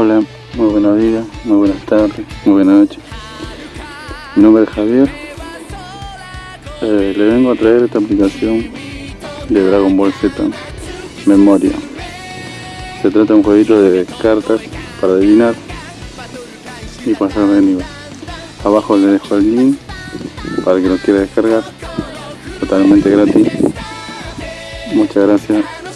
Hola, muy buenos días, muy buenas tardes, muy buenas noches. Mi nombre es Javier. Eh, le vengo a traer esta aplicación de Dragon Ball Z, Memoria. Se trata de un jueguito de cartas para adivinar y pasar de nivel. Abajo le dejo el link para que lo quiera descargar, totalmente gratis. Muchas gracias.